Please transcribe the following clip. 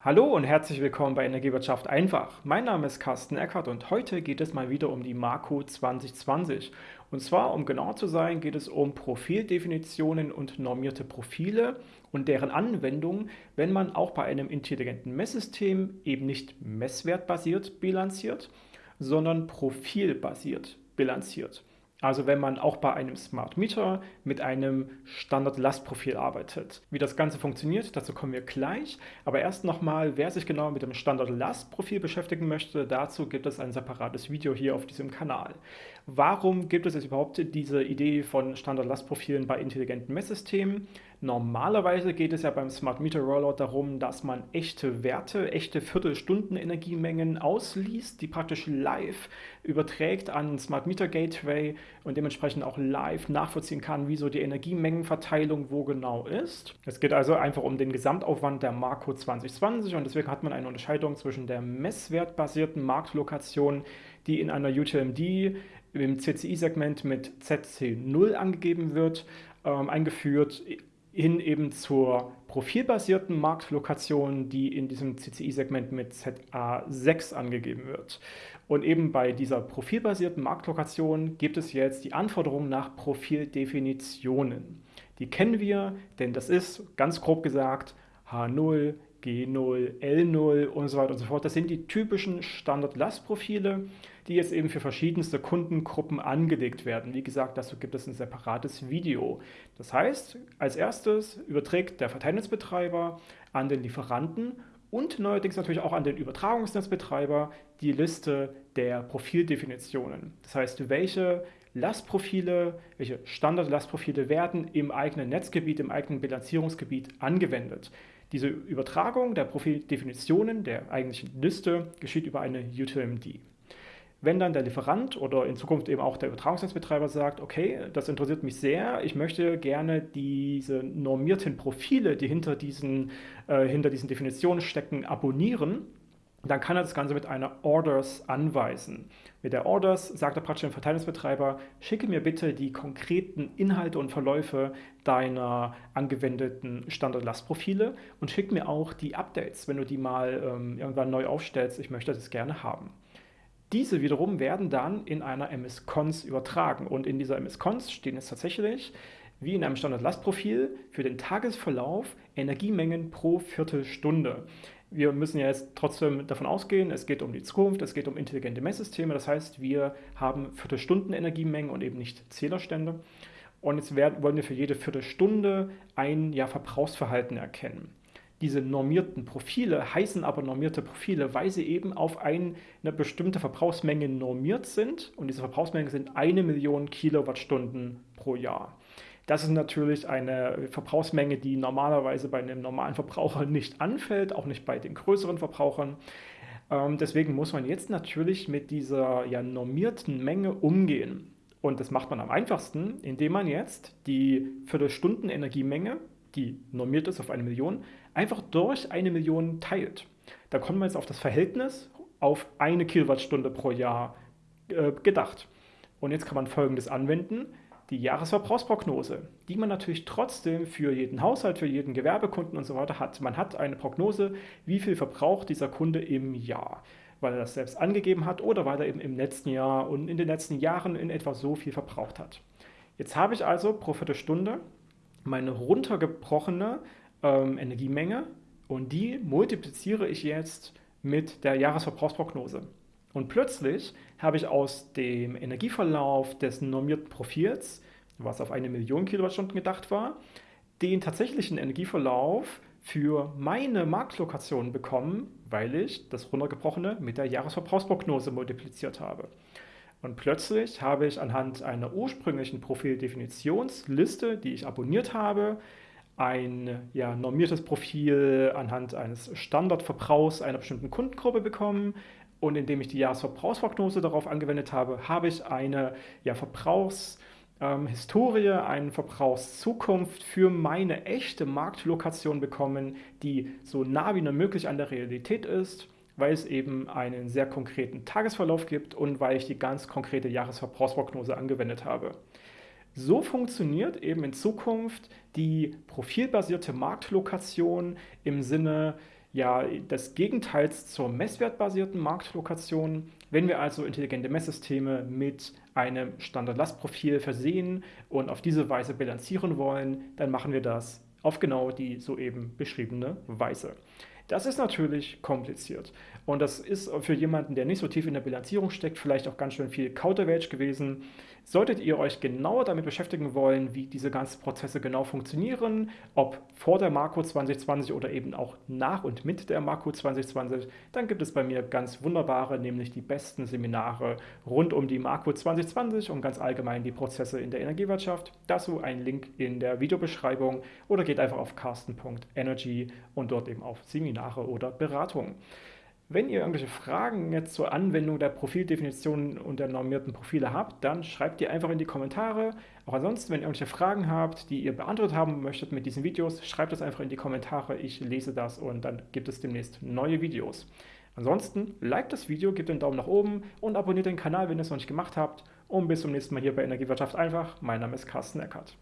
Hallo und herzlich willkommen bei Energiewirtschaft einfach. Mein Name ist Carsten Eckert und heute geht es mal wieder um die Marco 2020. Und zwar, um genau zu sein, geht es um Profildefinitionen und normierte Profile und deren Anwendung, wenn man auch bei einem intelligenten Messsystem eben nicht messwertbasiert bilanziert, sondern profilbasiert bilanziert. Also wenn man auch bei einem Smart Meter mit einem Standard-Lastprofil arbeitet. Wie das Ganze funktioniert, dazu kommen wir gleich. Aber erst nochmal, wer sich genau mit dem Standard-Lastprofil beschäftigen möchte, dazu gibt es ein separates Video hier auf diesem Kanal. Warum gibt es jetzt überhaupt diese Idee von Standard-Lastprofilen bei intelligenten Messsystemen? Normalerweise geht es ja beim Smart Meter Rollout darum, dass man echte Werte, echte Viertelstunden Energiemengen ausliest, die praktisch live überträgt an Smart Meter Gateway und dementsprechend auch live nachvollziehen kann, wie so die Energiemengenverteilung wo genau ist. Es geht also einfach um den Gesamtaufwand der Marco 2020 und deswegen hat man eine Unterscheidung zwischen der messwertbasierten Marktlokation, die in einer UTMD im CCI-Segment mit ZC0 angegeben wird, ähm, eingeführt hin eben zur profilbasierten Marktlokation, die in diesem CCI-Segment mit ZA6 angegeben wird. Und eben bei dieser profilbasierten Marktlokation gibt es jetzt die Anforderung nach Profildefinitionen. Die kennen wir, denn das ist ganz grob gesagt H0, G0, L0 und so weiter und so fort. Das sind die typischen Standard-Lastprofile, die jetzt eben für verschiedenste Kundengruppen angelegt werden. Wie gesagt, dazu gibt es ein separates Video. Das heißt, als erstes überträgt der Verteilnetzbetreiber an den Lieferanten und neuerdings natürlich auch an den Übertragungsnetzbetreiber die Liste der Profildefinitionen. Das heißt, welche Lastprofile, welche Standard-Lastprofile werden im eigenen Netzgebiet, im eigenen Bilanzierungsgebiet angewendet. Diese Übertragung der Profildefinitionen der eigentlichen Liste geschieht über eine UTMD. Wenn dann der Lieferant oder in Zukunft eben auch der Übertragungsnetzbetreiber sagt, okay, das interessiert mich sehr, ich möchte gerne diese normierten Profile, die hinter diesen, äh, hinter diesen Definitionen stecken, abonnieren, dann kann er das Ganze mit einer Orders anweisen. Mit der Orders sagt er praktisch dem Verteilungsbetreiber, schicke mir bitte die konkreten Inhalte und Verläufe deiner angewendeten Standard-Lastprofile und schick mir auch die Updates, wenn du die mal ähm, irgendwann neu aufstellst. Ich möchte das gerne haben. Diese wiederum werden dann in einer MS-Cons übertragen und in dieser MS-Cons stehen es tatsächlich wie in einem Standard-Lastprofil für den Tagesverlauf Energiemengen pro Viertelstunde wir müssen ja jetzt trotzdem davon ausgehen, es geht um die Zukunft, es geht um intelligente Messsysteme. Das heißt, wir haben Viertelstunden Energiemengen und eben nicht Zählerstände. Und jetzt werden, wollen wir für jede Viertelstunde ein ja, Verbrauchsverhalten erkennen. Diese normierten Profile heißen aber normierte Profile, weil sie eben auf ein, eine bestimmte Verbrauchsmenge normiert sind. Und diese Verbrauchsmenge sind eine Million Kilowattstunden pro Jahr. Das ist natürlich eine Verbrauchsmenge, die normalerweise bei einem normalen Verbraucher nicht anfällt, auch nicht bei den größeren Verbrauchern. Ähm, deswegen muss man jetzt natürlich mit dieser ja, normierten Menge umgehen. Und das macht man am einfachsten, indem man jetzt die Viertelstunden Energiemenge, die normiert ist auf eine Million, einfach durch eine Million teilt. Da kommt man jetzt auf das Verhältnis auf eine Kilowattstunde pro Jahr äh, gedacht. Und jetzt kann man Folgendes anwenden die Jahresverbrauchsprognose, die man natürlich trotzdem für jeden Haushalt, für jeden Gewerbekunden und so weiter hat. Man hat eine Prognose, wie viel verbraucht dieser Kunde im Jahr, weil er das selbst angegeben hat oder weil er eben im letzten Jahr und in den letzten Jahren in etwa so viel verbraucht hat. Jetzt habe ich also pro Viertelstunde meine runtergebrochene ähm, Energiemenge und die multipliziere ich jetzt mit der Jahresverbrauchsprognose. Und plötzlich habe ich aus dem Energieverlauf des normierten Profils, was auf eine Million Kilowattstunden gedacht war, den tatsächlichen Energieverlauf für meine Marktlokation bekommen, weil ich das runtergebrochene mit der Jahresverbrauchsprognose multipliziert habe. Und plötzlich habe ich anhand einer ursprünglichen Profildefinitionsliste, die ich abonniert habe, ein ja, normiertes Profil anhand eines Standardverbrauchs einer bestimmten Kundengruppe bekommen, und indem ich die Jahresverbrauchsprognose darauf angewendet habe, habe ich eine ja, Verbrauchshistorie, ähm, eine Verbrauchszukunft für meine echte Marktlokation bekommen, die so nah wie nur möglich an der Realität ist, weil es eben einen sehr konkreten Tagesverlauf gibt und weil ich die ganz konkrete Jahresverbrauchsprognose angewendet habe. So funktioniert eben in Zukunft die profilbasierte Marktlokation im Sinne ja des Gegenteils zur messwertbasierten Marktlokation. Wenn wir also intelligente Messsysteme mit einem Standardlastprofil versehen und auf diese Weise bilanzieren wollen, dann machen wir das auf genau die soeben beschriebene Weise. Das ist natürlich kompliziert. Und das ist für jemanden, der nicht so tief in der Bilanzierung steckt, vielleicht auch ganz schön viel Kauderwelsch gewesen. Solltet ihr euch genauer damit beschäftigen wollen, wie diese ganzen Prozesse genau funktionieren, ob vor der Marco 2020 oder eben auch nach und mit der Marco 2020, dann gibt es bei mir ganz wunderbare, nämlich die besten Seminare rund um die Marco 2020 und ganz allgemein die Prozesse in der Energiewirtschaft. Dazu ein Link in der Videobeschreibung oder geht einfach auf carsten.energy und dort eben auf Seminare oder Beratungen. Wenn ihr irgendwelche Fragen jetzt zur Anwendung der Profildefinition und der normierten Profile habt, dann schreibt die einfach in die Kommentare. Auch ansonsten, wenn ihr irgendwelche Fragen habt, die ihr beantwortet haben möchtet mit diesen Videos, schreibt das einfach in die Kommentare. Ich lese das und dann gibt es demnächst neue Videos. Ansonsten, liked das Video, gebt einen Daumen nach oben und abonniert den Kanal, wenn ihr es noch nicht gemacht habt. Und bis zum nächsten Mal hier bei Energiewirtschaft einfach. Mein Name ist Carsten Eckert.